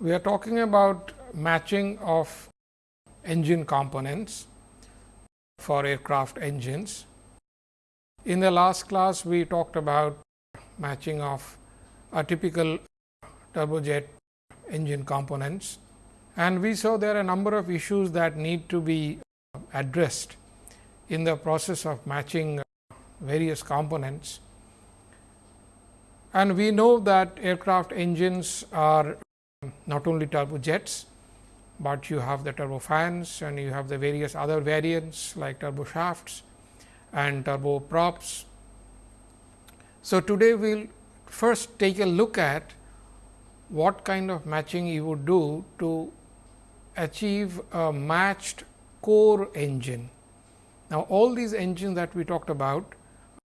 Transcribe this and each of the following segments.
we are talking about matching of engine components for aircraft engines. In the last class, we talked about matching of a typical turbojet engine components and we saw there are a number of issues that need to be addressed in the process of matching various components. And we know that aircraft engines are not only turbojets, but you have the turbofans and you have the various other variants like turboshafts and turboprops. So, today we will first take a look at what kind of matching you would do to achieve a matched core engine. Now, all these engines that we talked about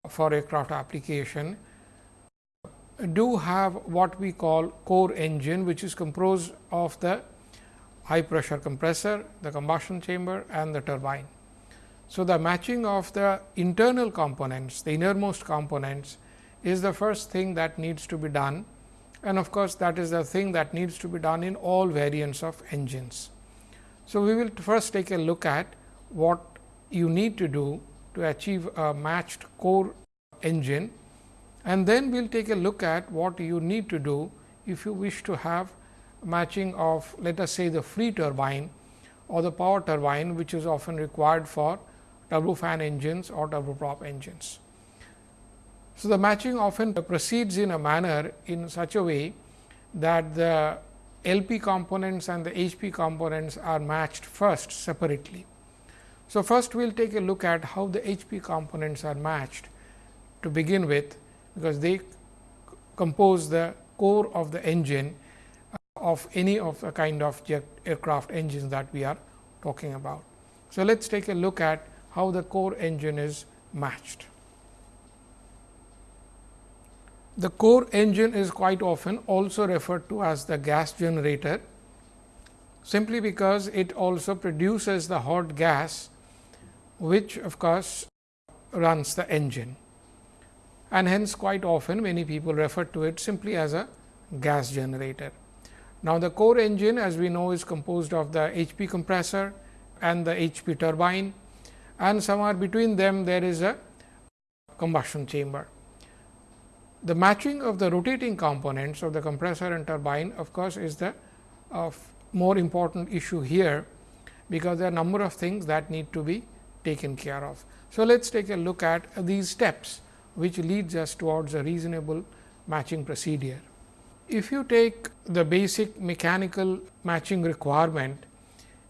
for aircraft application do have what we call core engine, which is composed of the high pressure compressor, the combustion chamber and the turbine. So, the matching of the internal components, the innermost components is the first thing that needs to be done and of course, that is the thing that needs to be done in all variants of engines. So, we will first take a look at what you need to do to achieve a matched core engine and then we will take a look at what you need to do if you wish to have matching of let us say the free turbine or the power turbine which is often required for turbofan engines or turboprop engines. So, the matching often proceeds in a manner in such a way that the LP components and the HP components are matched first separately. So, first we will take a look at how the HP components are matched to begin with, because they compose the core of the engine uh, of any of the kind of jet aircraft engines that we are talking about. So, let us take a look at how the core engine is matched. The core engine is quite often also referred to as the gas generator, simply because it also produces the hot gas which of course, runs the engine and hence quite often many people refer to it simply as a gas generator. Now, the core engine as we know is composed of the HP compressor and the HP turbine and somewhere between them there is a combustion chamber. The matching of the rotating components of the compressor and turbine of course, is the more important issue here, because there are number of things that need to be taken care of. So, let us take a look at these steps which leads us towards a reasonable matching procedure. If you take the basic mechanical matching requirement,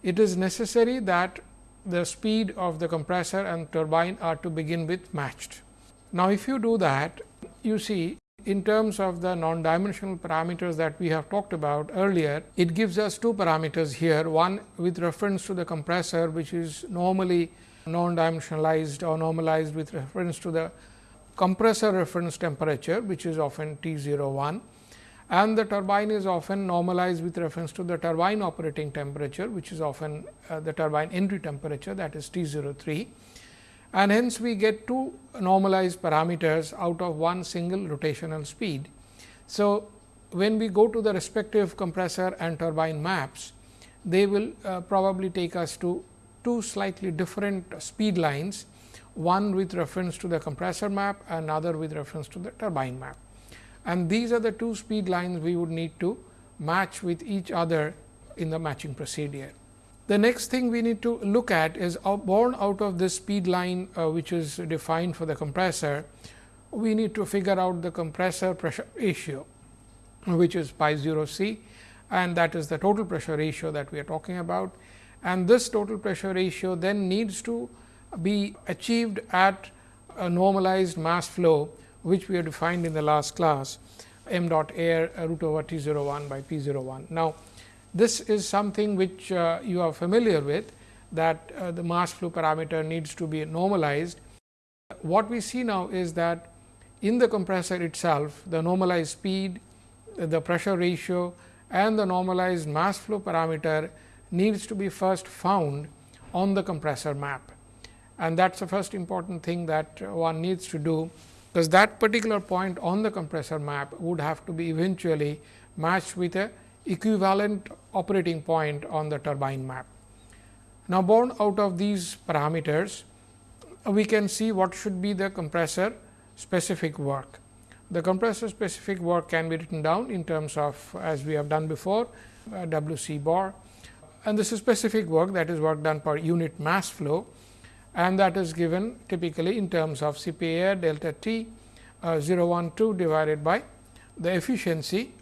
it is necessary that the speed of the compressor and turbine are to begin with matched. Now, if you do that, you see in terms of the non-dimensional parameters that we have talked about earlier, it gives us two parameters here. One with reference to the compressor, which is normally non-dimensionalized or normalized with reference to the compressor reference temperature, which is often T 01 and the turbine is often normalized with reference to the turbine operating temperature, which is often uh, the turbine entry temperature that is T 03 and hence we get two normalized parameters out of one single rotational speed. So, when we go to the respective compressor and turbine maps, they will uh, probably take us to two slightly different speed lines, one with reference to the compressor map, another with reference to the turbine map. And these are the two speed lines we would need to match with each other in the matching procedure. The next thing we need to look at is born out of this speed line uh, which is defined for the compressor, we need to figure out the compressor pressure ratio which is pi 0 c and that is the total pressure ratio that we are talking about. And this total pressure ratio then needs to be achieved at a normalized mass flow, which we have defined in the last class m dot air root over T 01 by P 01. Now, this is something which uh, you are familiar with that uh, the mass flow parameter needs to be normalized. What we see now is that in the compressor itself, the normalized speed, the pressure ratio and the normalized mass flow parameter needs to be first found on the compressor map. And that is the first important thing that one needs to do, because that particular point on the compressor map would have to be eventually matched with a equivalent operating point on the turbine map. Now, born out of these parameters, we can see what should be the compressor specific work. The compressor specific work can be written down in terms of as we have done before uh, W c bar and this is specific work that is work done per unit mass flow and that is given typically in terms of C P A delta T uh, 012 divided by the efficiency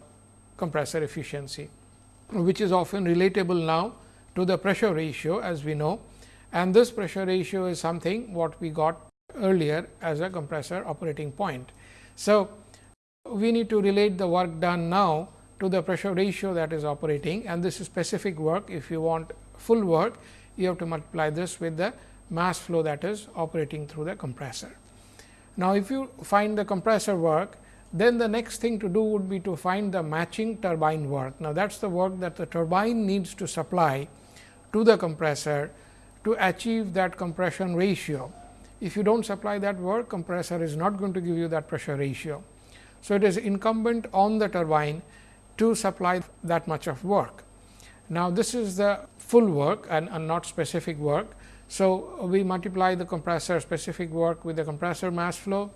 compressor efficiency, which is often relatable now to the pressure ratio as we know and this pressure ratio is something what we got earlier as a compressor operating point. So, we need to relate the work done now to the pressure ratio that is operating and this is specific work. If you want full work, you have to multiply this with the mass flow that is operating through the compressor. Now, if you find the compressor work, then the next thing to do would be to find the matching turbine work. Now, that is the work that the turbine needs to supply to the compressor to achieve that compression ratio. If you do not supply that work, compressor is not going to give you that pressure ratio. So, it is incumbent on the turbine to supply that much of work. Now, this is the full work and, and not specific work. So, we multiply the compressor specific work with the compressor mass flow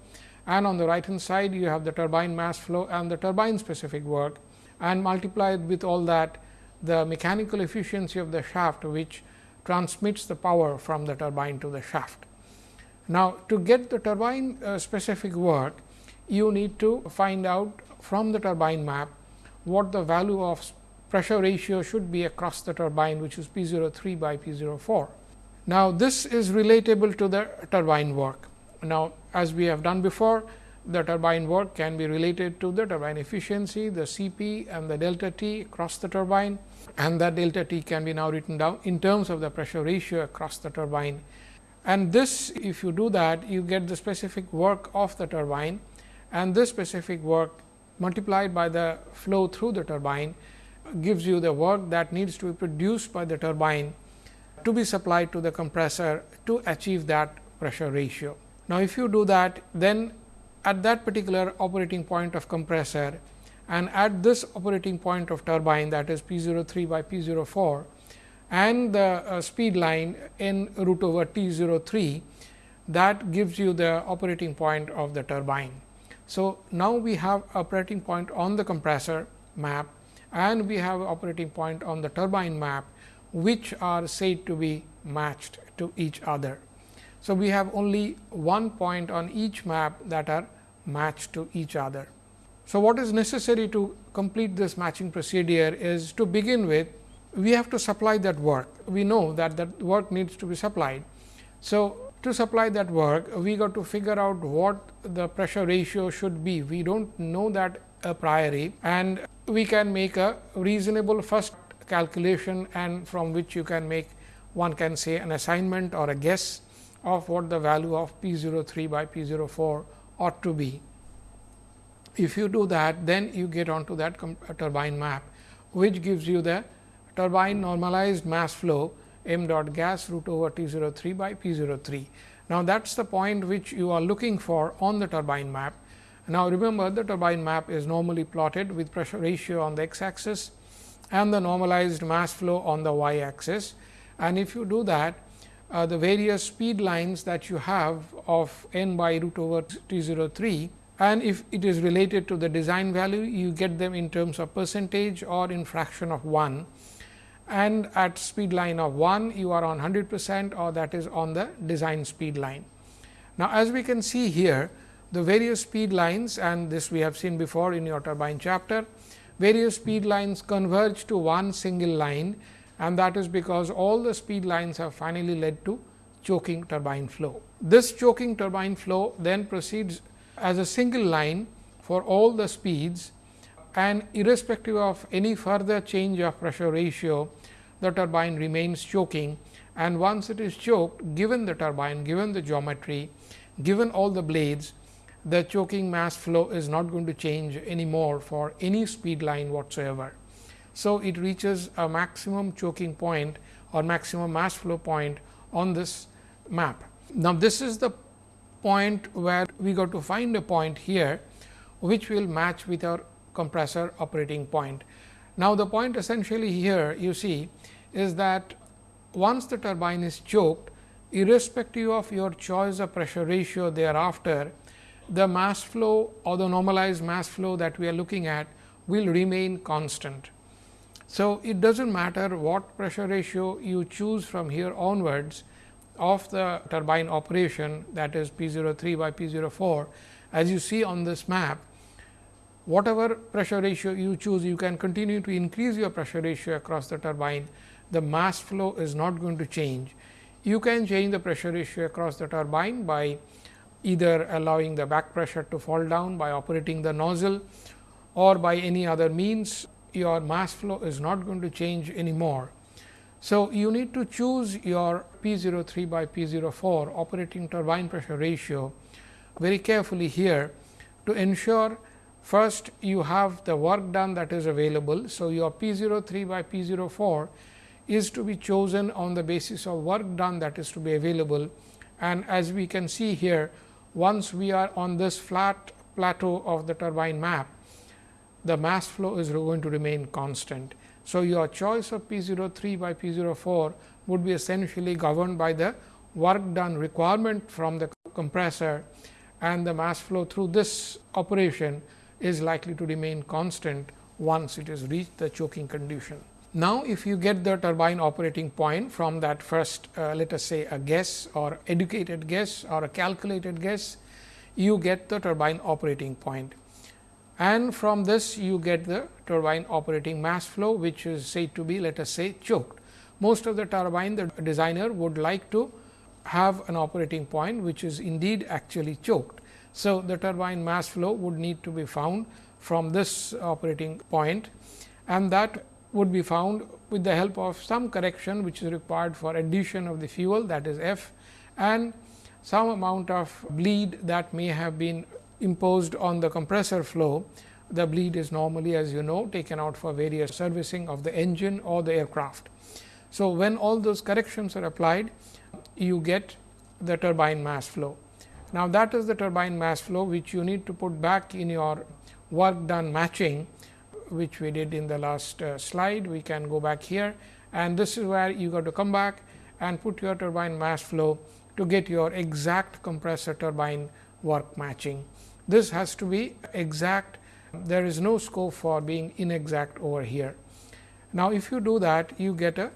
and on the right hand side you have the turbine mass flow and the turbine specific work and multiplied with all that the mechanical efficiency of the shaft which transmits the power from the turbine to the shaft. Now, to get the turbine uh, specific work you need to find out from the turbine map what the value of pressure ratio should be across the turbine which is P 03 by P 04. Now, this is relatable to the turbine work. Now, as we have done before, the turbine work can be related to the turbine efficiency, the Cp and the delta T across the turbine and that delta T can be now written down in terms of the pressure ratio across the turbine. And this if you do that you get the specific work of the turbine and this specific work multiplied by the flow through the turbine gives you the work that needs to be produced by the turbine to be supplied to the compressor to achieve that pressure ratio. Now, if you do that then at that particular operating point of compressor and at this operating point of turbine that is P 03 by P 04 and the uh, speed line in root over T 03 that gives you the operating point of the turbine. So, now we have operating point on the compressor map and we have operating point on the turbine map, which are said to be matched to each other. So, we have only one point on each map that are matched to each other. So, what is necessary to complete this matching procedure is to begin with we have to supply that work. We know that that work needs to be supplied. So, to supply that work, we got to figure out what the pressure ratio should be. We do not know that a priori and we can make a reasonable first calculation and from which you can make one can say an assignment or a guess of what the value of P 03 by P 04 ought to be. If you do that, then you get onto that uh, turbine map, which gives you the turbine normalized mass flow m dot gas root over T 03 by P 03. Now, that is the point which you are looking for on the turbine map. Now, remember the turbine map is normally plotted with pressure ratio on the x axis and the normalized mass flow on the y axis. And if you do that, uh, the various speed lines that you have of n by root over T 03 and if it is related to the design value, you get them in terms of percentage or in fraction of 1 and at speed line of 1 you are on 100 percent or that is on the design speed line. Now, as we can see here the various speed lines and this we have seen before in your turbine chapter, various speed lines converge to one single line and that is because all the speed lines have finally led to choking turbine flow. This choking turbine flow then proceeds as a single line for all the speeds and irrespective of any further change of pressure ratio, the turbine remains choking and once it is choked given the turbine, given the geometry, given all the blades, the choking mass flow is not going to change anymore for any speed line whatsoever. So, it reaches a maximum choking point or maximum mass flow point on this map. Now, this is the point where we got to find a point here, which will match with our compressor operating point. Now, the point essentially here you see is that once the turbine is choked, irrespective of your choice of pressure ratio thereafter, the mass flow or the normalized mass flow that we are looking at will remain constant. So, it does not matter what pressure ratio you choose from here onwards of the turbine operation that is P 03 by P 04. As you see on this map, whatever pressure ratio you choose, you can continue to increase your pressure ratio across the turbine. The mass flow is not going to change. You can change the pressure ratio across the turbine by either allowing the back pressure to fall down by operating the nozzle or by any other means your mass flow is not going to change anymore. So, you need to choose your P 03 by P 04 operating turbine pressure ratio very carefully here to ensure first you have the work done that is available. So, your P 03 by P 04 is to be chosen on the basis of work done that is to be available and as we can see here once we are on this flat plateau of the turbine map the mass flow is going to remain constant. So, your choice of P 03 by P 04 would be essentially governed by the work done requirement from the compressor and the mass flow through this operation is likely to remain constant once it has reached the choking condition. Now, if you get the turbine operating point from that first uh, let us say a guess or educated guess or a calculated guess, you get the turbine operating point and from this you get the turbine operating mass flow which is said to be let us say choked. Most of the turbine the designer would like to have an operating point which is indeed actually choked. So, the turbine mass flow would need to be found from this operating point and that would be found with the help of some correction which is required for addition of the fuel that is F and some amount of bleed that may have been imposed on the compressor flow, the bleed is normally as you know taken out for various servicing of the engine or the aircraft. So, when all those corrections are applied, you get the turbine mass flow. Now, that is the turbine mass flow which you need to put back in your work done matching which we did in the last uh, slide. We can go back here and this is where you got to come back and put your turbine mass flow to get your exact compressor turbine work matching. This has to be exact, there is no scope for being inexact over here. Now, if you do that, you get a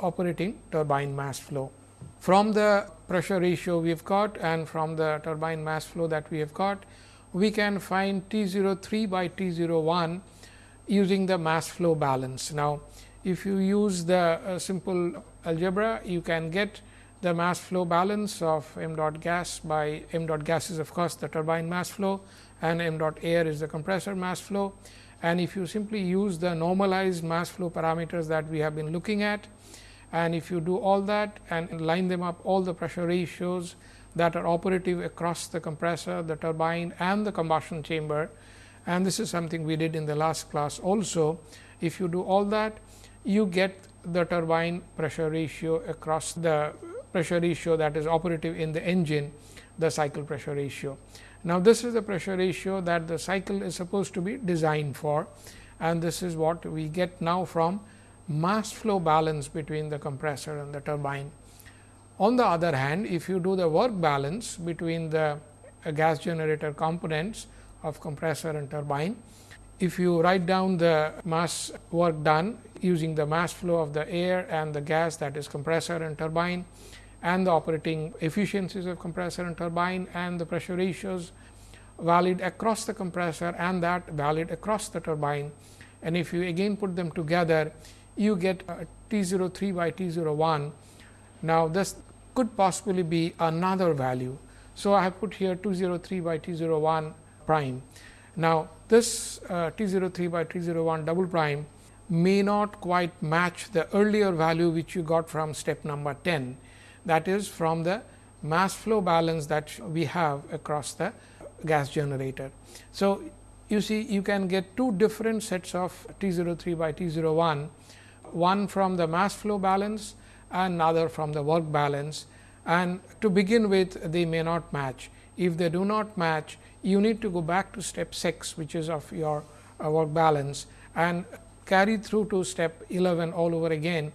operating turbine mass flow. From the pressure ratio we have got and from the turbine mass flow that we have got, we can find T 03 by T 01 using the mass flow balance. Now, if you use the uh, simple algebra, you can get the mass flow balance of m dot gas by m dot gas is of course, the turbine mass flow and m dot air is the compressor mass flow. And if you simply use the normalized mass flow parameters that we have been looking at and if you do all that and line them up all the pressure ratios that are operative across the compressor, the turbine and the combustion chamber and this is something we did in the last class also. If you do all that you get the turbine pressure ratio across the pressure ratio that is operative in the engine the cycle pressure ratio. Now, this is the pressure ratio that the cycle is supposed to be designed for and this is what we get now from mass flow balance between the compressor and the turbine. On the other hand, if you do the work balance between the gas generator components of compressor and turbine, if you write down the mass work done using the mass flow of the air and the gas that is compressor and turbine and the operating efficiencies of compressor and turbine and the pressure ratios valid across the compressor and that valid across the turbine. And if you again put them together, you get T 03 by T 01. Now, this could possibly be another value. So, I have put here T 03 by T 01 prime. Now, this uh, T 03 by T 01 double prime may not quite match the earlier value which you got from step number 10 that is from the mass flow balance that we have across the gas generator. So, you see you can get two different sets of T 03 by T 01, one from the mass flow balance and another from the work balance and to begin with they may not match. If they do not match, you need to go back to step 6 which is of your uh, work balance and carry through to step 11 all over again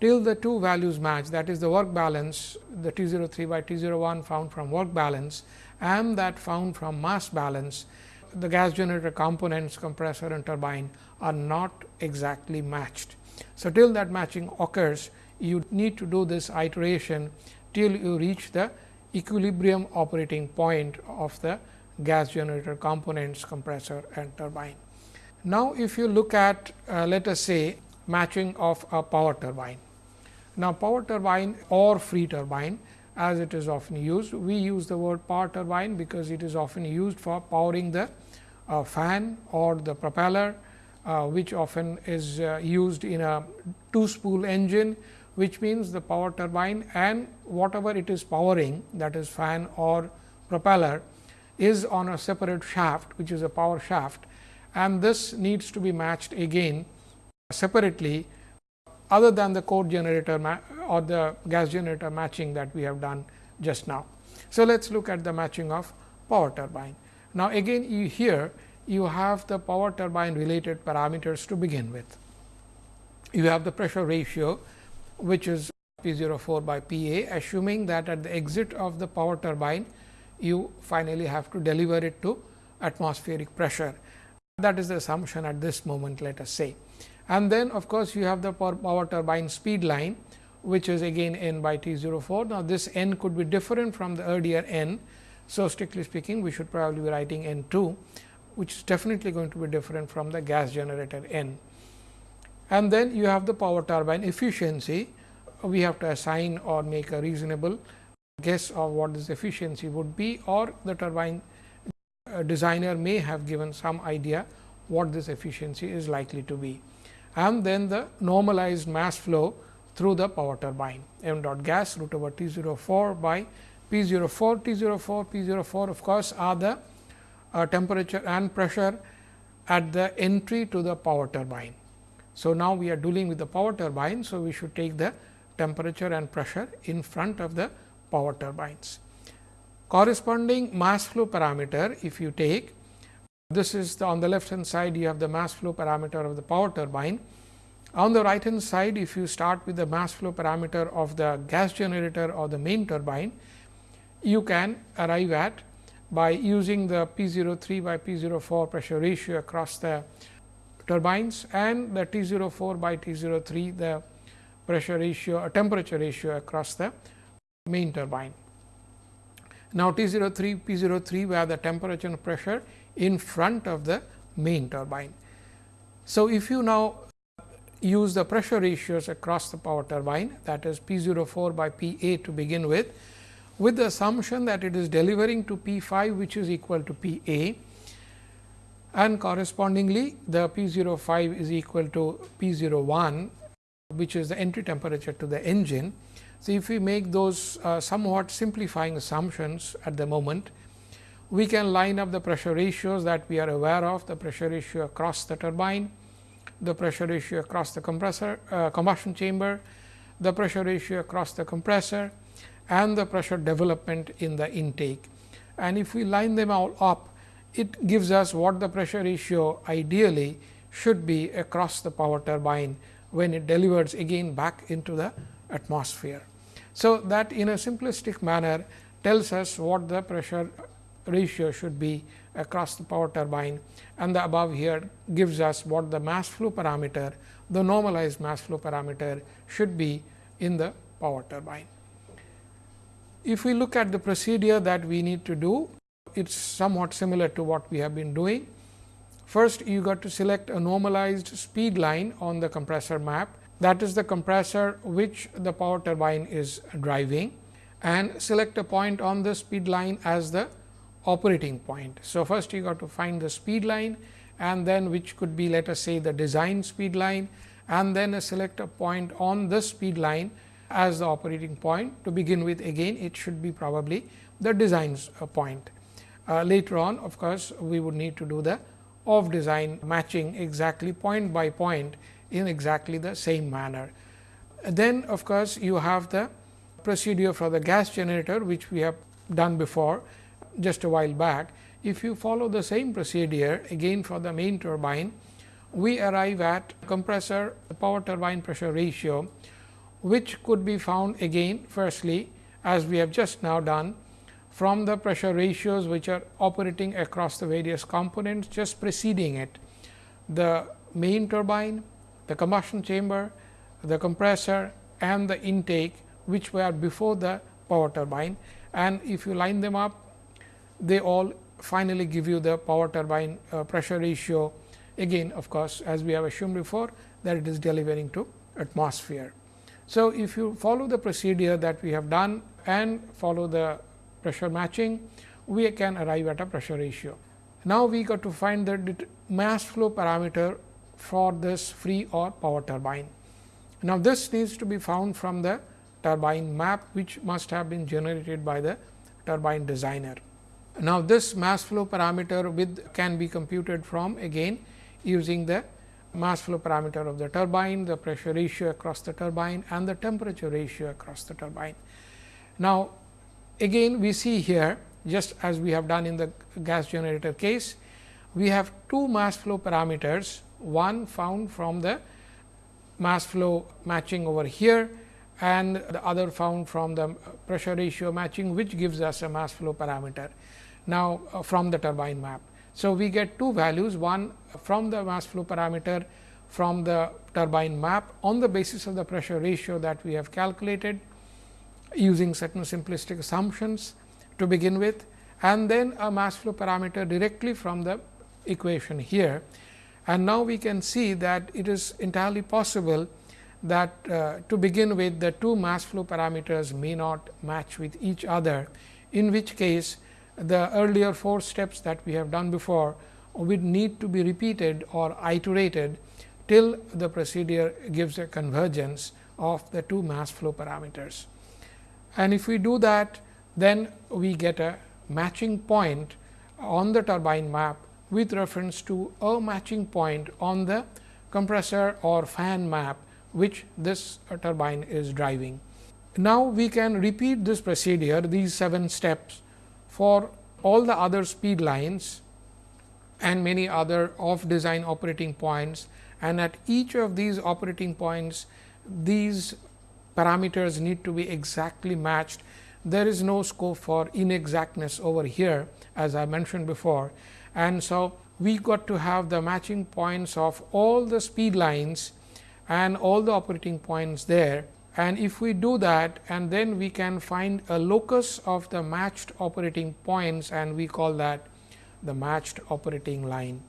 till the two values match that is the work balance the T 03 by T 01 found from work balance and that found from mass balance the gas generator components compressor and turbine are not exactly matched. So, till that matching occurs you need to do this iteration till you reach the equilibrium operating point of the gas generator components compressor and turbine. Now, if you look at uh, let us say matching of a power turbine. Now, power turbine or free turbine as it is often used. We use the word power turbine because it is often used for powering the uh, fan or the propeller, uh, which often is uh, used in a two spool engine, which means the power turbine and whatever it is powering that is fan or propeller is on a separate shaft, which is a power shaft and this needs to be matched again separately other than the core generator or the gas generator matching that we have done just now. So, let us look at the matching of power turbine. Now, again you here you have the power turbine related parameters to begin with. You have the pressure ratio which is P 04 by P A assuming that at the exit of the power turbine you finally have to deliver it to atmospheric pressure. That is the assumption at this moment let us say and then of course, you have the power turbine speed line which is again n by T 04. Now, this n could be different from the earlier n. So, strictly speaking we should probably be writing n 2 which is definitely going to be different from the gas generator n. And then you have the power turbine efficiency. We have to assign or make a reasonable guess of what this efficiency would be or the turbine uh, designer may have given some idea what this efficiency is likely to be. And then the normalized mass flow through the power turbine. M dot gas root over T 04 by P 04 T 04 P 04 of course, are the uh, temperature and pressure at the entry to the power turbine. So, now we are dealing with the power turbine. So, we should take the temperature and pressure in front of the power turbines. Corresponding mass flow parameter if you take this is the on the left hand side you have the mass flow parameter of the power turbine. On the right hand side if you start with the mass flow parameter of the gas generator or the main turbine, you can arrive at by using the P 03 by P 04 pressure ratio across the turbines and the T 04 by T 03 the pressure ratio or temperature ratio across the main turbine. Now, T 03 P 03 where the temperature and pressure in front of the main turbine. So, if you now use the pressure ratios across the power turbine that is P 04 by P A to begin with, with the assumption that it is delivering to P 5 which is equal to P A and correspondingly the P 05 is equal to P 01 which is the entry temperature to the engine. So, if we make those uh, somewhat simplifying assumptions at the moment, we can line up the pressure ratios that we are aware of, the pressure ratio across the turbine, the pressure ratio across the compressor uh, combustion chamber, the pressure ratio across the compressor and the pressure development in the intake. And if we line them all up, it gives us what the pressure ratio ideally should be across the power turbine when it delivers again back into the atmosphere. So, that in a simplistic manner tells us what the pressure ratio should be across the power turbine and the above here gives us what the mass flow parameter, the normalized mass flow parameter should be in the power turbine. If we look at the procedure that we need to do, it is somewhat similar to what we have been doing. First, you got to select a normalized speed line on the compressor map that is the compressor which the power turbine is driving and select a point on the speed line as the operating point. So, first you got to find the speed line and then which could be let us say the design speed line and then select a point on the speed line as the operating point. To begin with again it should be probably the design uh, point. Uh, later on of course, we would need to do the off design matching exactly point by point in exactly the same manner. Then of course, you have the procedure for the gas generator which we have done before just a while back. If you follow the same procedure again for the main turbine, we arrive at compressor power turbine pressure ratio, which could be found again firstly as we have just now done from the pressure ratios which are operating across the various components just preceding it. The main turbine, the combustion chamber, the compressor and the intake which were before the power turbine and if you line them up they all finally give you the power turbine uh, pressure ratio again of course, as we have assumed before that it is delivering to atmosphere. So, if you follow the procedure that we have done and follow the pressure matching, we can arrive at a pressure ratio. Now, we got to find the mass flow parameter for this free or power turbine. Now, this needs to be found from the turbine map, which must have been generated by the turbine designer. Now, this mass flow parameter with can be computed from again using the mass flow parameter of the turbine, the pressure ratio across the turbine and the temperature ratio across the turbine. Now, again we see here just as we have done in the gas generator case, we have two mass flow parameters, one found from the mass flow matching over here and the other found from the pressure ratio matching, which gives us a mass flow parameter now uh, from the turbine map. So, we get two values one from the mass flow parameter from the turbine map on the basis of the pressure ratio that we have calculated using certain simplistic assumptions to begin with and then a mass flow parameter directly from the equation here. And now, we can see that it is entirely possible that uh, to begin with the two mass flow parameters may not match with each other, in which case the earlier four steps that we have done before would need to be repeated or iterated till the procedure gives a convergence of the two mass flow parameters. And if we do that, then we get a matching point on the turbine map with reference to a matching point on the compressor or fan map, which this turbine is driving. Now, we can repeat this procedure, these seven steps for all the other speed lines and many other off design operating points and at each of these operating points these parameters need to be exactly matched. There is no scope for inexactness over here as I mentioned before. And so, we got to have the matching points of all the speed lines and all the operating points there and if we do that and then we can find a locus of the matched operating points and we call that the matched operating line.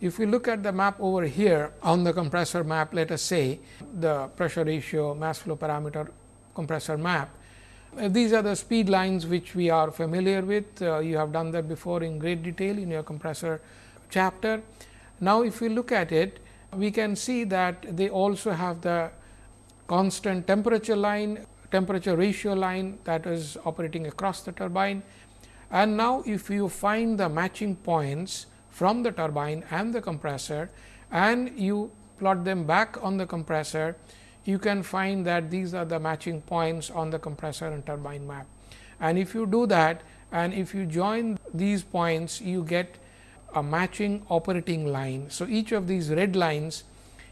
If we look at the map over here on the compressor map, let us say the pressure ratio mass flow parameter compressor map. Uh, these are the speed lines which we are familiar with. Uh, you have done that before in great detail in your compressor chapter. Now, if we look at it, we can see that they also have the constant temperature line, temperature ratio line that is operating across the turbine. And now, if you find the matching points from the turbine and the compressor and you plot them back on the compressor, you can find that these are the matching points on the compressor and turbine map. And if you do that and if you join these points, you get a matching operating line. So, each of these red lines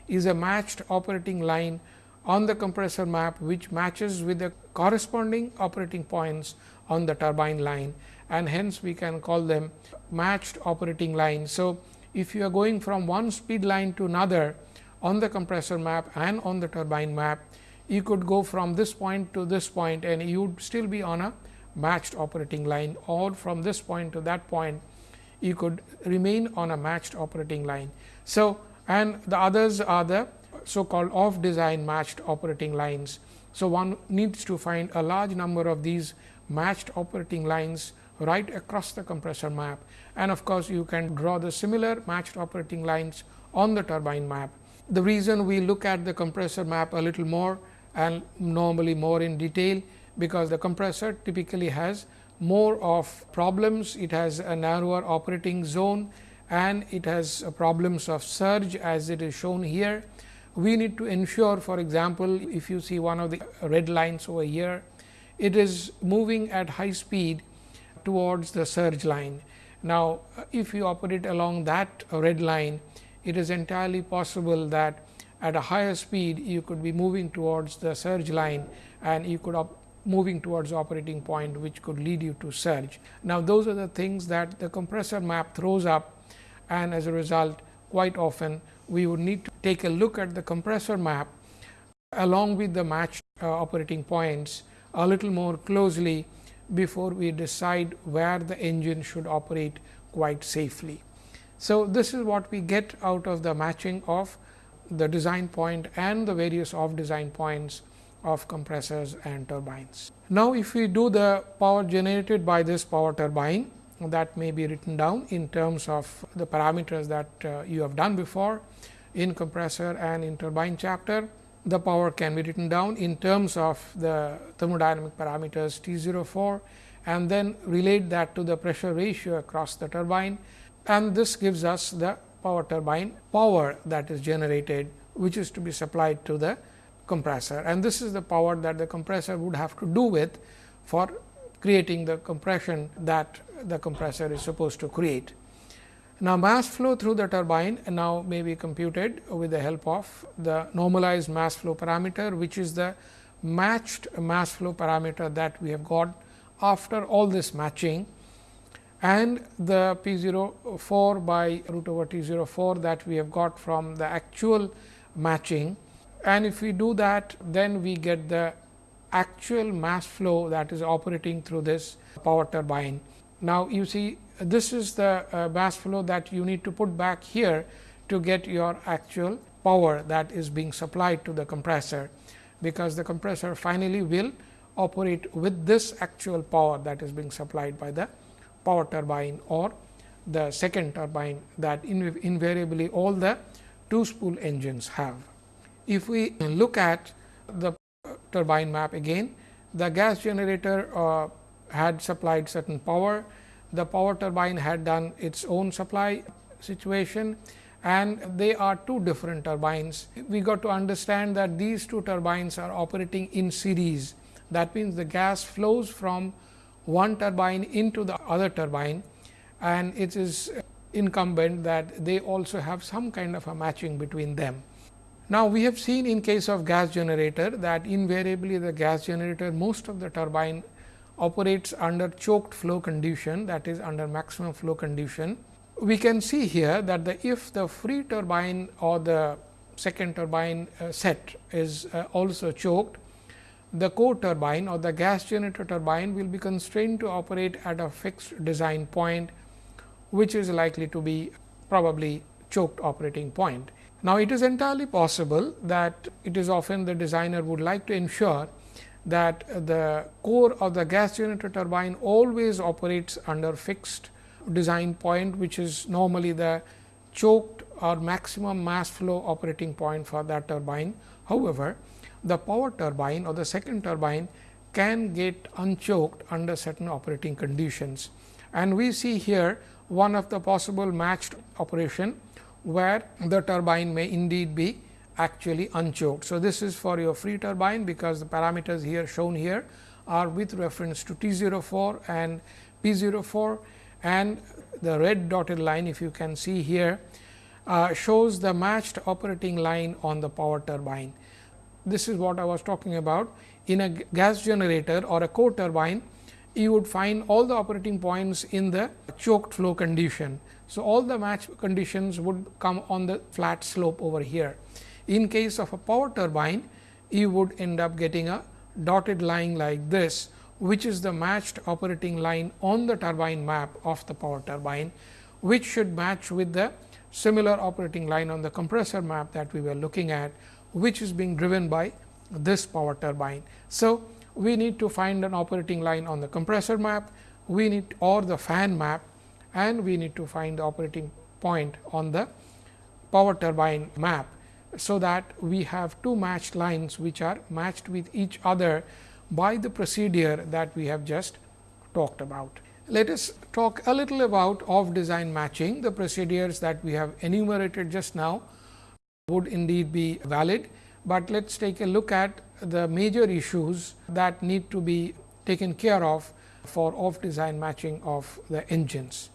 is a matched operating line on the compressor map which matches with the corresponding operating points on the turbine line and hence we can call them matched operating lines. So, if you are going from one speed line to another on the compressor map and on the turbine map, you could go from this point to this point and you would still be on a matched operating line or from this point to that point you could remain on a matched operating line. So, and the others are the so called off design matched operating lines. So, one needs to find a large number of these matched operating lines right across the compressor map. And of course, you can draw the similar matched operating lines on the turbine map. The reason we look at the compressor map a little more and normally more in detail, because the compressor typically has more of problems, it has a narrower operating zone and it has problems of surge as it is shown here. We need to ensure for example, if you see one of the red lines over here, it is moving at high speed towards the surge line. Now, if you operate along that red line, it is entirely possible that at a higher speed you could be moving towards the surge line and you could be moving towards operating point which could lead you to surge. Now, those are the things that the compressor map throws up and as a result quite often we would need to take a look at the compressor map along with the matched uh, operating points a little more closely before we decide where the engine should operate quite safely. So, this is what we get out of the matching of the design point and the various off design points of compressors and turbines. Now, if we do the power generated by this power turbine that may be written down in terms of the parameters that uh, you have done before in compressor and in turbine chapter. The power can be written down in terms of the thermodynamic parameters T 04 and then relate that to the pressure ratio across the turbine and this gives us the power turbine power that is generated which is to be supplied to the compressor and this is the power that the compressor would have to do with for creating the compression that the compressor is supposed to create. Now, mass flow through the turbine now may be computed with the help of the normalized mass flow parameter, which is the matched mass flow parameter that we have got after all this matching and the P 04 by root over T 04 that we have got from the actual matching. And if we do that, then we get the actual mass flow that is operating through this power turbine. Now, you see this is the uh, mass flow that you need to put back here to get your actual power that is being supplied to the compressor, because the compressor finally will operate with this actual power that is being supplied by the power turbine or the second turbine that invariably all the two spool engines have. If we look at the turbine map again, the gas generator uh, had supplied certain power, the power turbine had done its own supply situation and they are two different turbines. We got to understand that these two turbines are operating in series. That means, the gas flows from one turbine into the other turbine and it is incumbent that they also have some kind of a matching between them. Now, we have seen in case of gas generator that invariably the gas generator most of the turbine operates under choked flow condition that is under maximum flow condition. We can see here that the if the free turbine or the second turbine uh, set is uh, also choked, the core turbine or the gas generator turbine will be constrained to operate at a fixed design point, which is likely to be probably choked operating point. Now, it is entirely possible that it is often the designer would like to ensure that the core of the gas generator turbine always operates under fixed design point, which is normally the choked or maximum mass flow operating point for that turbine. However, the power turbine or the second turbine can get unchoked under certain operating conditions. And we see here one of the possible matched operation, where the turbine may indeed be actually unchoked. So, this is for your free turbine, because the parameters here shown here are with reference to T 04 and P 04 and the red dotted line if you can see here uh, shows the matched operating line on the power turbine. This is what I was talking about in a gas generator or a core turbine you would find all the operating points in the choked flow condition. So, all the match conditions would come on the flat slope over here. In case of a power turbine, you would end up getting a dotted line like this, which is the matched operating line on the turbine map of the power turbine, which should match with the similar operating line on the compressor map that we were looking at, which is being driven by this power turbine. So, we need to find an operating line on the compressor map, we need or the fan map and we need to find the operating point on the power turbine map so that we have two matched lines which are matched with each other by the procedure that we have just talked about. Let us talk a little about off design matching. The procedures that we have enumerated just now would indeed be valid, but let us take a look at the major issues that need to be taken care of for off design matching of the engines.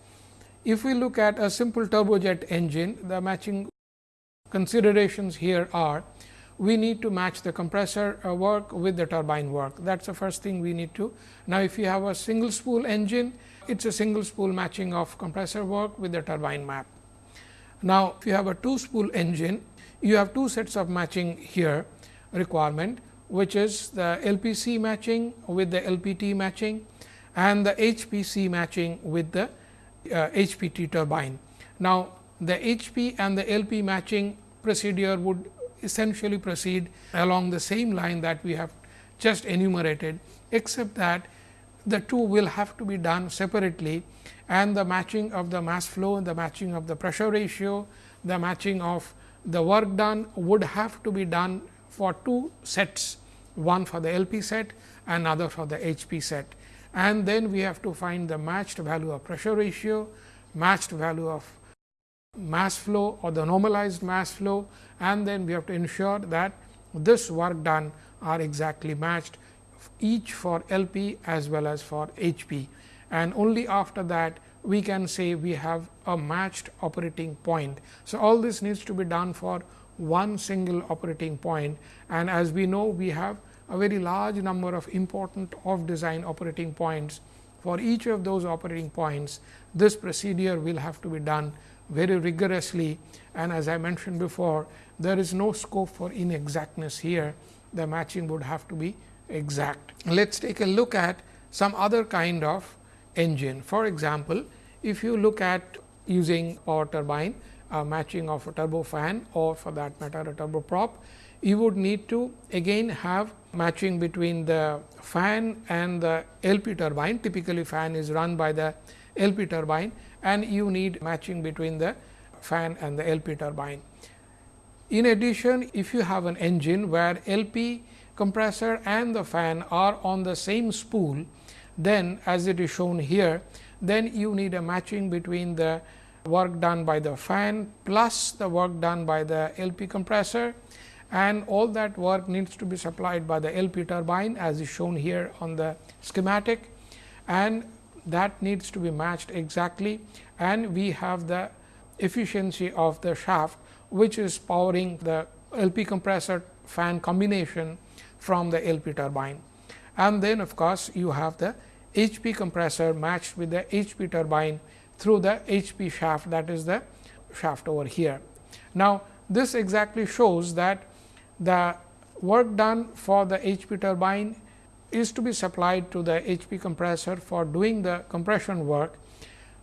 If we look at a simple turbojet engine, the matching considerations here are we need to match the compressor uh, work with the turbine work. That is the first thing we need to. Now, if you have a single spool engine, it is a single spool matching of compressor work with the turbine map. Now, if you have a two spool engine, you have two sets of matching here requirement, which is the LPC matching with the LPT matching and the HPC matching with the uh, HPT turbine. Now, the HP and the LP matching procedure would essentially proceed along the same line that we have just enumerated, except that the two will have to be done separately and the matching of the mass flow, and the matching of the pressure ratio, the matching of the work done would have to be done for two sets, one for the LP set, another for the HP set. And then we have to find the matched value of pressure ratio, matched value of mass flow or the normalized mass flow and then we have to ensure that this work done are exactly matched each for LP as well as for HP. And only after that we can say we have a matched operating point. So, all this needs to be done for one single operating point and as we know we have a very large number of important off design operating points. For each of those operating points, this procedure will have to be done very rigorously and as I mentioned before there is no scope for inexactness here the matching would have to be exact. Let us take a look at some other kind of engine. For example, if you look at using power turbine matching of a turbofan or for that matter a turboprop, you would need to again have matching between the fan and the LP turbine. Typically, fan is run by the LP turbine and you need matching between the fan and the LP turbine. In addition, if you have an engine where LP compressor and the fan are on the same spool, then as it is shown here, then you need a matching between the work done by the fan plus the work done by the LP compressor and all that work needs to be supplied by the LP turbine as is shown here on the schematic and that needs to be matched exactly and we have the efficiency of the shaft which is powering the LP compressor fan combination from the LP turbine. And then of course, you have the HP compressor matched with the HP turbine through the HP shaft that is the shaft over here. Now, this exactly shows that the work done for the HP turbine is to be supplied to the HP compressor for doing the compression work,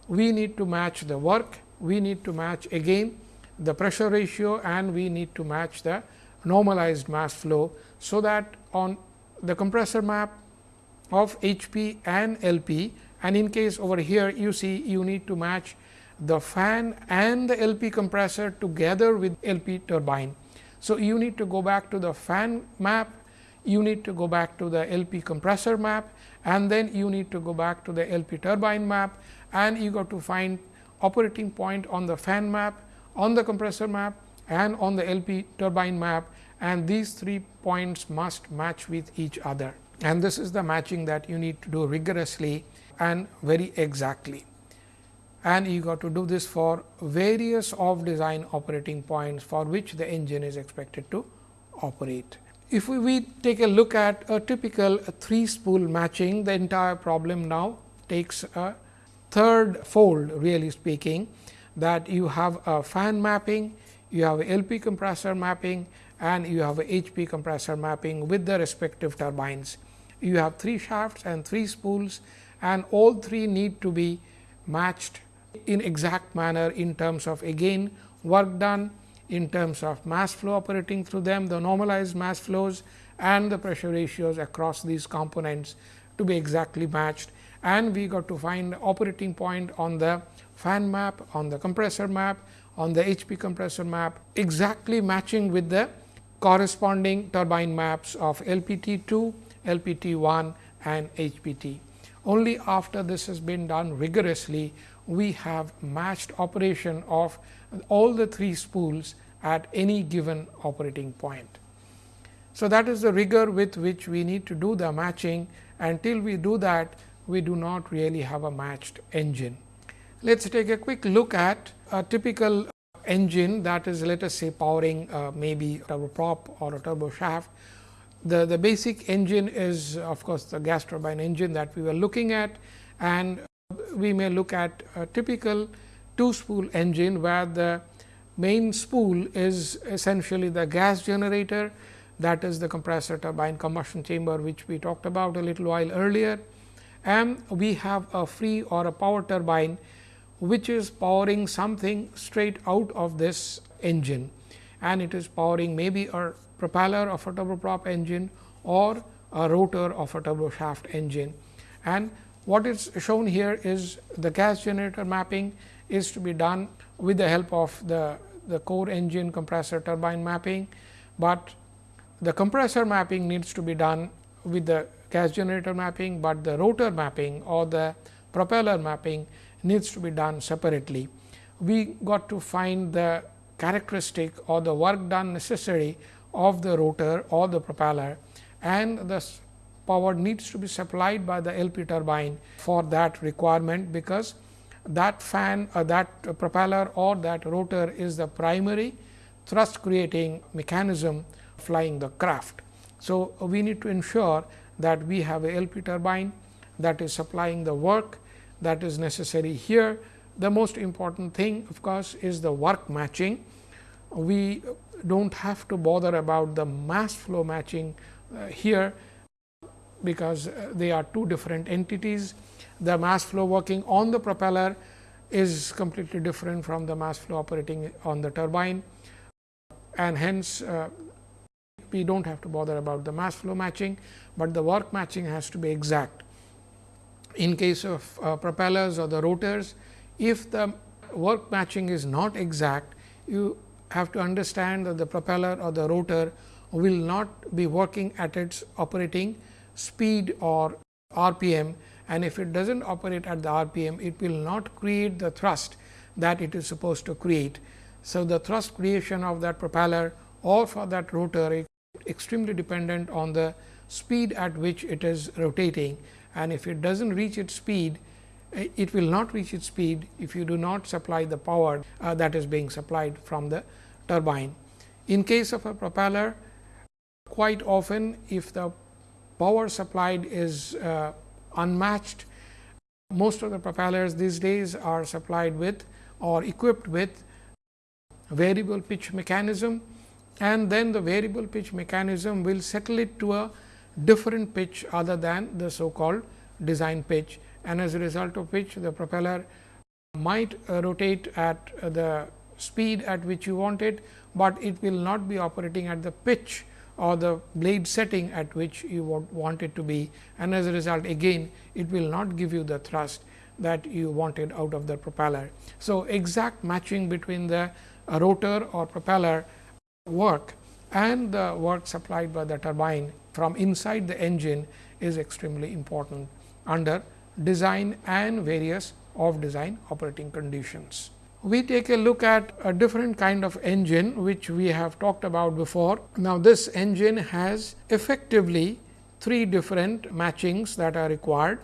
we need to match the work, we need to match again the pressure ratio and we need to match the normalized mass flow. So, that on the compressor map of HP and LP and in case over here you see you need to match the fan and the LP compressor together with LP turbine. So, you need to go back to the fan map you need to go back to the LP compressor map and then you need to go back to the LP turbine map and you got to find operating point on the fan map, on the compressor map and on the LP turbine map and these three points must match with each other. And this is the matching that you need to do rigorously and very exactly. And you got to do this for various of design operating points for which the engine is expected to operate. If we, we take a look at a typical three spool matching, the entire problem now takes a third fold really speaking that you have a fan mapping, you have LP compressor mapping and you have a HP compressor mapping with the respective turbines. You have three shafts and three spools and all three need to be matched in exact manner in terms of again work done, in terms of mass flow operating through them, the normalized mass flows and the pressure ratios across these components to be exactly matched. And we got to find operating point on the fan map, on the compressor map, on the HP compressor map, exactly matching with the corresponding turbine maps of LPT 2, LPT 1 and HPT. Only after this has been done rigorously, we have matched operation of all the three spools at any given operating point. So, that is the rigor with which we need to do the matching until we do that we do not really have a matched engine. Let us take a quick look at a typical engine that is let us say powering uh, maybe a turboprop or a turbo shaft. The, the basic engine is of course, the gas turbine engine that we were looking at and we may look at a typical two spool engine where the main spool is essentially the gas generator. That is the compressor turbine combustion chamber which we talked about a little while earlier. And we have a free or a power turbine which is powering something straight out of this engine. And it is powering maybe a propeller of a turboprop engine or a rotor of a turbo shaft engine. And what is shown here is the gas generator mapping is to be done with the help of the, the core engine compressor turbine mapping, but the compressor mapping needs to be done with the gas generator mapping, but the rotor mapping or the propeller mapping needs to be done separately. We got to find the characteristic or the work done necessary of the rotor or the propeller and the power needs to be supplied by the LP turbine for that requirement, because that fan or that propeller or that rotor is the primary thrust creating mechanism flying the craft. So, we need to ensure that we have a LP turbine that is supplying the work that is necessary here. The most important thing of course, is the work matching. We do not have to bother about the mass flow matching uh, here, because uh, they are two different entities. The mass flow working on the propeller is completely different from the mass flow operating on the turbine and hence uh, we do not have to bother about the mass flow matching, but the work matching has to be exact. In case of uh, propellers or the rotors, if the work matching is not exact, you have to understand that the propeller or the rotor will not be working at its operating speed or RPM and if it does not operate at the RPM, it will not create the thrust that it is supposed to create. So, the thrust creation of that propeller or for that rotor is extremely dependent on the speed at which it is rotating and if it does not reach its speed, it will not reach its speed if you do not supply the power uh, that is being supplied from the turbine. In case of a propeller, quite often if the power supplied is uh, unmatched, most of the propellers these days are supplied with or equipped with variable pitch mechanism and then the variable pitch mechanism will settle it to a different pitch other than the so called design pitch. And as a result of which the propeller might uh, rotate at uh, the speed at which you want it, but it will not be operating at the pitch or the blade setting at which you want it to be and as a result again it will not give you the thrust that you wanted out of the propeller. So, exact matching between the uh, rotor or propeller work and the work supplied by the turbine from inside the engine is extremely important under design and various off design operating conditions. We take a look at a different kind of engine which we have talked about before. Now, this engine has effectively three different matchings that are required.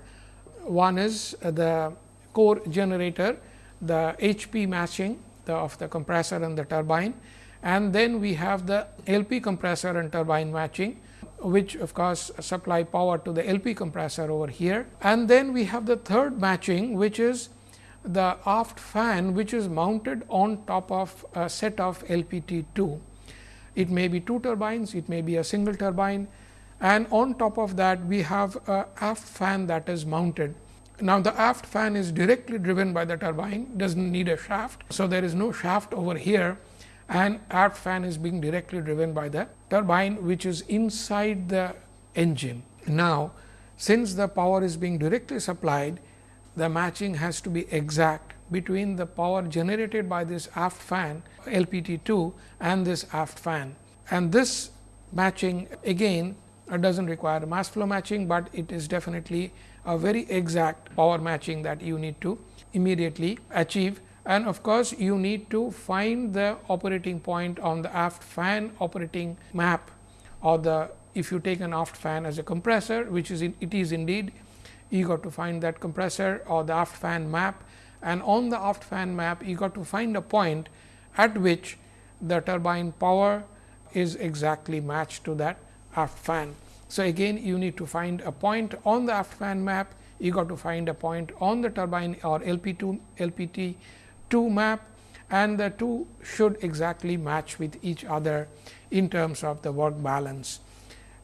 One is the core generator, the HP matching the, of the compressor and the turbine and then we have the LP compressor and turbine matching which of course, supply power to the LP compressor over here. And then we have the third matching which is the aft fan which is mounted on top of a set of LPT 2. It may be two turbines, it may be a single turbine and on top of that we have a aft fan that is mounted. Now, the aft fan is directly driven by the turbine, does not need a shaft. So, there is no shaft over here and aft fan is being directly driven by the turbine which is inside the engine. Now, since the power is being directly supplied, the matching has to be exact between the power generated by this aft fan LPT 2 and this aft fan. And this matching again does not require mass flow matching, but it is definitely a very exact power matching that you need to immediately achieve and of course, you need to find the operating point on the aft fan operating map or the if you take an aft fan as a compressor which is in, it is indeed you got to find that compressor or the aft fan map and on the aft fan map you got to find a point at which the turbine power is exactly matched to that aft fan. So, again you need to find a point on the aft fan map, you got to find a point on the turbine or LP 2 LPT 2 map and the two should exactly match with each other in terms of the work balance.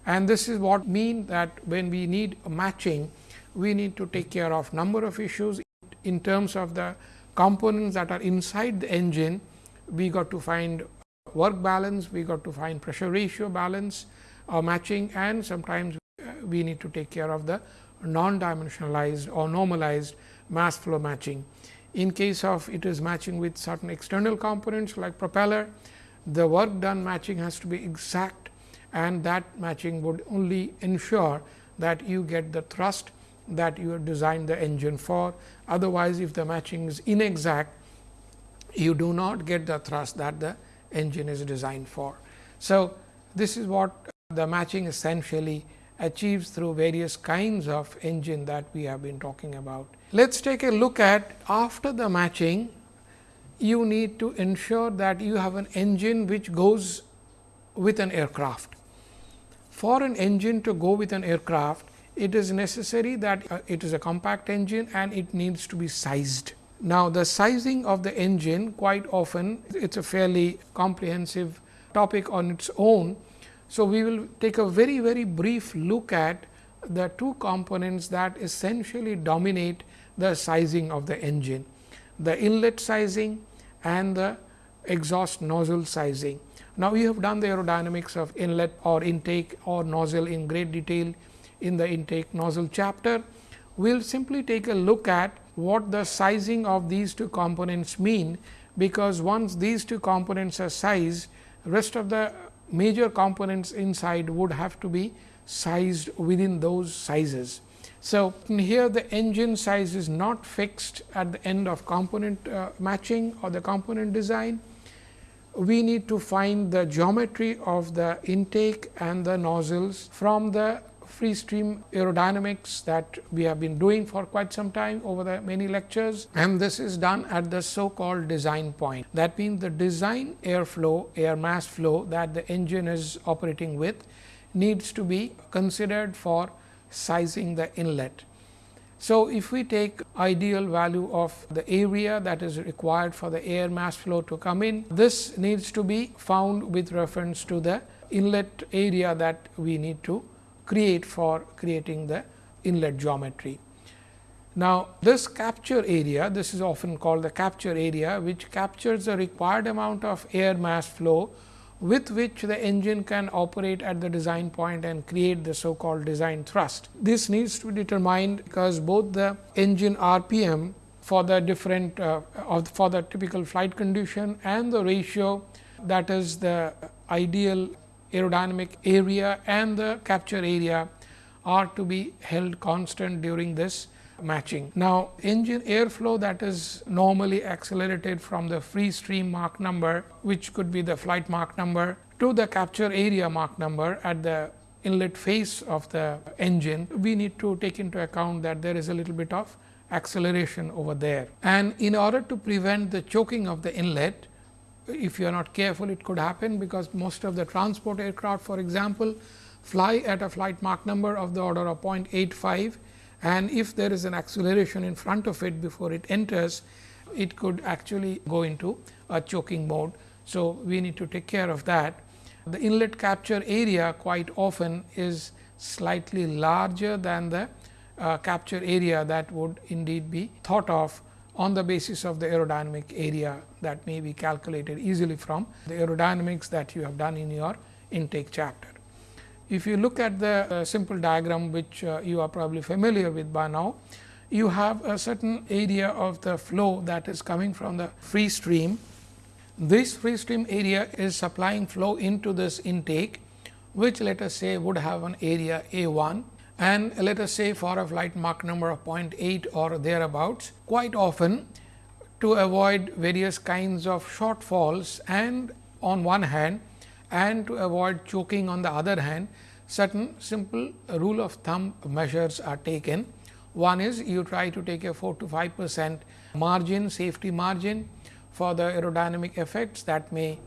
And this is what mean that when we need a matching, we need to take care of number of issues in terms of the components that are inside the engine. We got to find work balance, we got to find pressure ratio balance or uh, matching and sometimes we need to take care of the non dimensionalized or normalized mass flow matching. In case of it is matching with certain external components like propeller, the work done matching has to be exact and that matching would only ensure that you get the thrust that you have designed the engine for. Otherwise, if the matching is inexact, you do not get the thrust that the engine is designed for. So, this is what the matching essentially achieves through various kinds of engine that we have been talking about. Let us take a look at after the matching, you need to ensure that you have an engine which goes with an aircraft. For an engine to go with an aircraft, it is necessary that uh, it is a compact engine and it needs to be sized. Now, the sizing of the engine quite often it is a fairly comprehensive topic on its own. So, we will take a very very brief look at the two components that essentially dominate the sizing of the engine, the inlet sizing and the exhaust nozzle sizing. Now, we have done the aerodynamics of inlet or intake or nozzle in great detail in the intake nozzle chapter. We will simply take a look at what the sizing of these two components mean, because once these two components are sized, rest of the major components inside would have to be sized within those sizes. So, here the engine size is not fixed at the end of component uh, matching or the component design. We need to find the geometry of the intake and the nozzles from the free stream aerodynamics that we have been doing for quite some time over the many lectures and this is done at the so called design point. That means, the design airflow, air mass flow that the engine is operating with needs to be considered for sizing the inlet. So, if we take ideal value of the area that is required for the air mass flow to come in, this needs to be found with reference to the inlet area that we need to create for creating the inlet geometry. Now, this capture area, this is often called the capture area, which captures the required amount of air mass flow with which the engine can operate at the design point and create the so called design thrust. This needs to be determined because both the engine RPM for the different uh, of for the typical flight condition and the ratio that is the ideal aerodynamic area and the capture area are to be held constant during this matching. Now, engine airflow that is normally accelerated from the free stream Mach number, which could be the flight Mach number to the capture area Mach number at the inlet face of the engine, we need to take into account that there is a little bit of acceleration over there. And in order to prevent the choking of the inlet, if you are not careful, it could happen because most of the transport aircraft, for example, fly at a flight Mach number of the order of 0.85 and if there is an acceleration in front of it before it enters, it could actually go into a choking mode. So, we need to take care of that. The inlet capture area quite often is slightly larger than the uh, capture area that would indeed be thought of on the basis of the aerodynamic area that may be calculated easily from the aerodynamics that you have done in your intake chapter. If you look at the uh, simple diagram which uh, you are probably familiar with by now, you have a certain area of the flow that is coming from the free stream. This free stream area is supplying flow into this intake, which let us say would have an area A 1 and let us say for a flight Mach number of 0.8 or thereabouts. Quite often to avoid various kinds of shortfalls and on one hand and to avoid choking on the other hand, certain simple rule of thumb measures are taken. One is you try to take a 4 to 5 percent margin, safety margin for the aerodynamic effects that may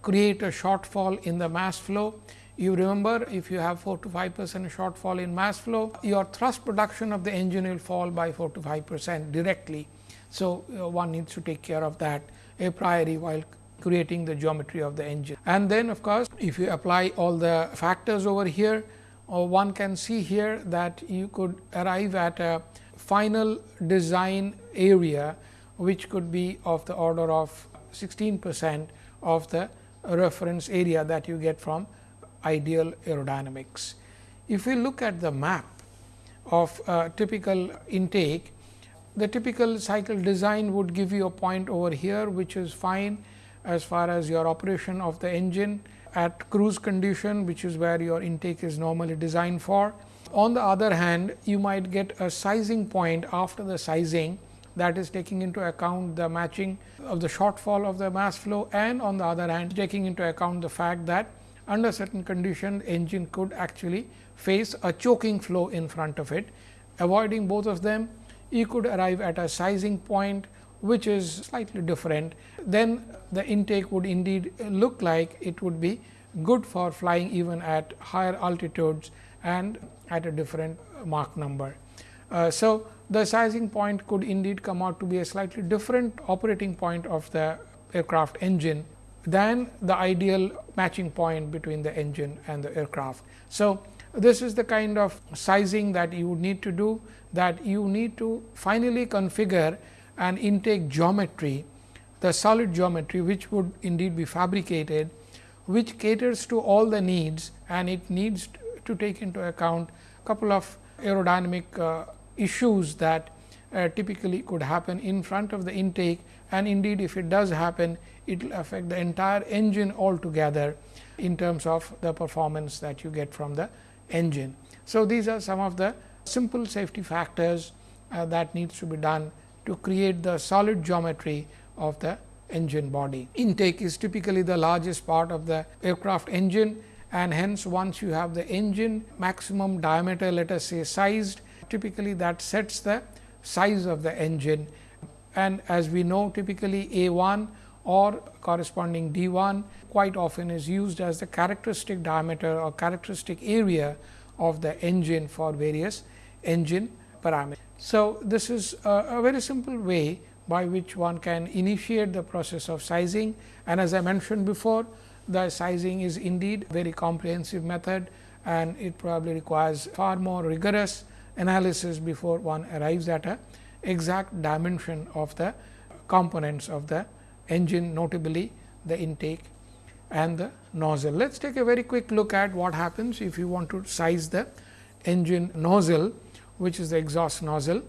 create a shortfall in the mass flow. You remember if you have 4 to 5 percent shortfall in mass flow, your thrust production of the engine will fall by 4 to 5 percent directly. So, uh, one needs to take care of that a priori while creating the geometry of the engine. And then of course, if you apply all the factors over here, uh, one can see here that you could arrive at a final design area, which could be of the order of 16 percent of the reference area that you get from ideal aerodynamics. If we look at the map of a typical intake, the typical cycle design would give you a point over here, which is fine as far as your operation of the engine at cruise condition, which is where your intake is normally designed for. On the other hand, you might get a sizing point after the sizing that is taking into account the matching of the shortfall of the mass flow and on the other hand taking into account the fact that under certain conditions engine could actually face a choking flow in front of it. Avoiding both of them, you could arrive at a sizing point which is slightly different, then the intake would indeed look like it would be good for flying even at higher altitudes and at a different Mach number. Uh, so, the sizing point could indeed come out to be a slightly different operating point of the aircraft engine than the ideal matching point between the engine and the aircraft. So, this is the kind of sizing that you would need to do that you need to finally configure an intake geometry, the solid geometry which would indeed be fabricated, which caters to all the needs and it needs to take into account couple of aerodynamic uh, issues that uh, typically could happen in front of the intake and indeed if it does happen it will affect the entire engine altogether in terms of the performance that you get from the engine. So, these are some of the simple safety factors uh, that needs to be done to create the solid geometry of the engine body. Intake is typically the largest part of the aircraft engine and hence once you have the engine maximum diameter let us say sized typically that sets the size of the engine and as we know typically A 1 or corresponding D 1 quite often is used as the characteristic diameter or characteristic area of the engine for various engine parameters. So, this is a, a very simple way by which one can initiate the process of sizing and as I mentioned before the sizing is indeed very comprehensive method and it probably requires far more rigorous analysis before one arrives at a exact dimension of the components of the engine notably the intake and the nozzle. Let us take a very quick look at what happens if you want to size the engine nozzle which is the exhaust nozzle.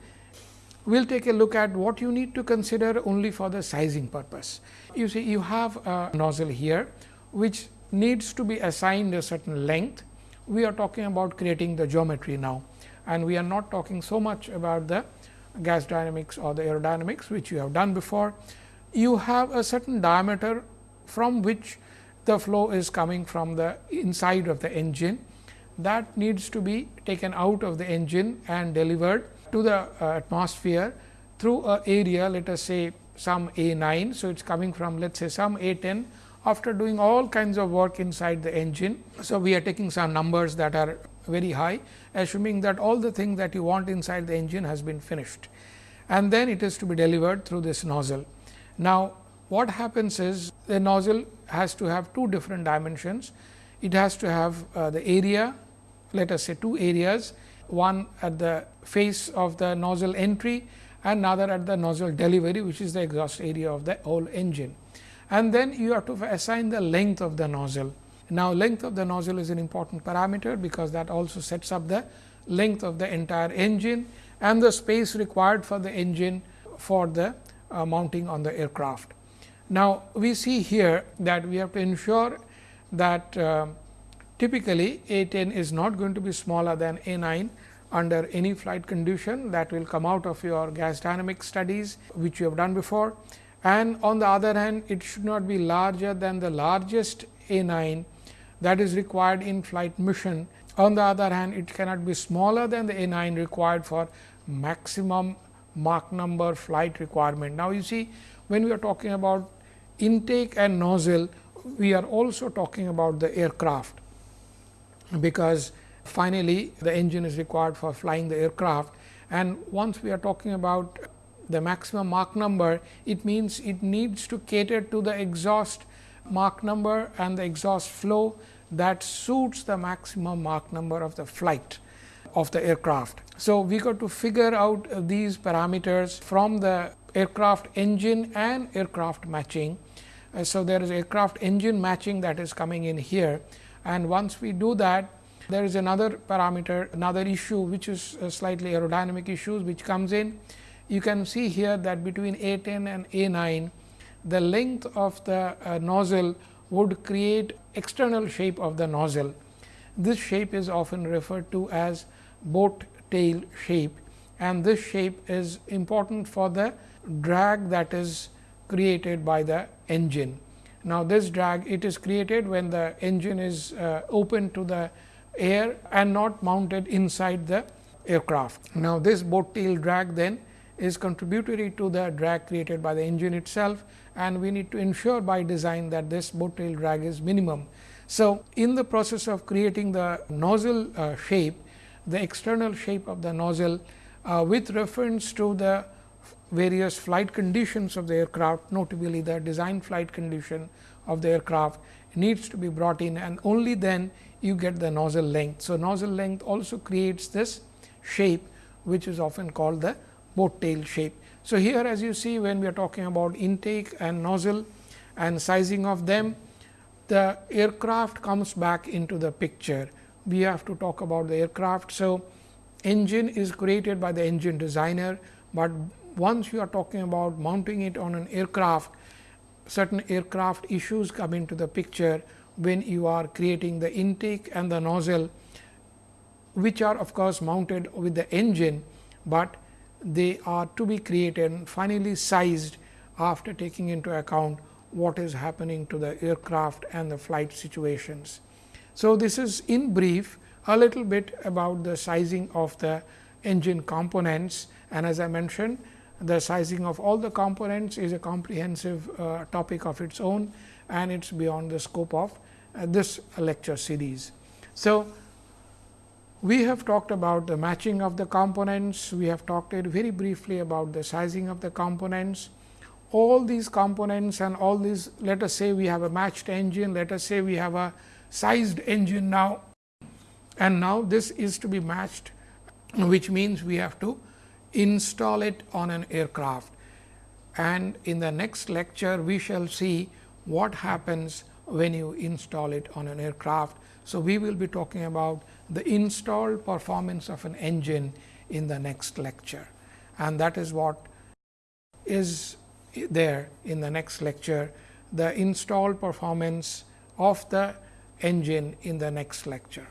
We will take a look at what you need to consider only for the sizing purpose. You see you have a nozzle here which needs to be assigned a certain length. We are talking about creating the geometry now and we are not talking so much about the gas dynamics or the aerodynamics which you have done before. You have a certain diameter from which the flow is coming from the inside of the engine that needs to be taken out of the engine and delivered to the uh, atmosphere through a area let us say some A 9. So, it is coming from let us say some A 10 after doing all kinds of work inside the engine. So, we are taking some numbers that are very high assuming that all the things that you want inside the engine has been finished and then it is to be delivered through this nozzle. Now, what happens is the nozzle has to have two different dimensions. It has to have uh, the area let us say two areas, one at the face of the nozzle entry and another at the nozzle delivery, which is the exhaust area of the whole engine. And then you have to assign the length of the nozzle. Now, length of the nozzle is an important parameter, because that also sets up the length of the entire engine and the space required for the engine for the uh, mounting on the aircraft. Now, we see here that we have to ensure that uh, Typically, A 10 is not going to be smaller than A 9 under any flight condition that will come out of your gas dynamic studies, which you have done before. And on the other hand, it should not be larger than the largest A 9 that is required in flight mission. On the other hand, it cannot be smaller than the A 9 required for maximum Mach number flight requirement. Now, you see when we are talking about intake and nozzle, we are also talking about the aircraft, because finally, the engine is required for flying the aircraft and once we are talking about the maximum Mach number, it means it needs to cater to the exhaust Mach number and the exhaust flow that suits the maximum Mach number of the flight of the aircraft. So, we got to figure out these parameters from the aircraft engine and aircraft matching. Uh, so, there is aircraft engine matching that is coming in here and once we do that there is another parameter another issue which is slightly aerodynamic issues which comes in. You can see here that between A 10 and A 9 the length of the uh, nozzle would create external shape of the nozzle. This shape is often referred to as boat tail shape and this shape is important for the drag that is created by the engine. Now, this drag it is created when the engine is uh, open to the air and not mounted inside the aircraft. Now, this boat tail drag then is contributory to the drag created by the engine itself and we need to ensure by design that this boat tail drag is minimum. So, in the process of creating the nozzle uh, shape, the external shape of the nozzle uh, with reference to the various flight conditions of the aircraft, notably the design flight condition of the aircraft needs to be brought in and only then you get the nozzle length. So, nozzle length also creates this shape which is often called the boat tail shape. So, here as you see when we are talking about intake and nozzle and sizing of them, the aircraft comes back into the picture. We have to talk about the aircraft. So, engine is created by the engine designer, but once you are talking about mounting it on an aircraft, certain aircraft issues come into the picture when you are creating the intake and the nozzle, which are of course mounted with the engine, but they are to be created and finally sized after taking into account what is happening to the aircraft and the flight situations. So, this is in brief a little bit about the sizing of the engine components and as I mentioned the sizing of all the components is a comprehensive uh, topic of its own and it is beyond the scope of uh, this lecture series. So, we have talked about the matching of the components, we have talked very briefly about the sizing of the components. All these components and all these let us say we have a matched engine, let us say we have a sized engine now and now this is to be matched which means we have to install it on an aircraft. And in the next lecture, we shall see what happens when you install it on an aircraft. So, we will be talking about the installed performance of an engine in the next lecture and that is what is there in the next lecture the installed performance of the engine in the next lecture.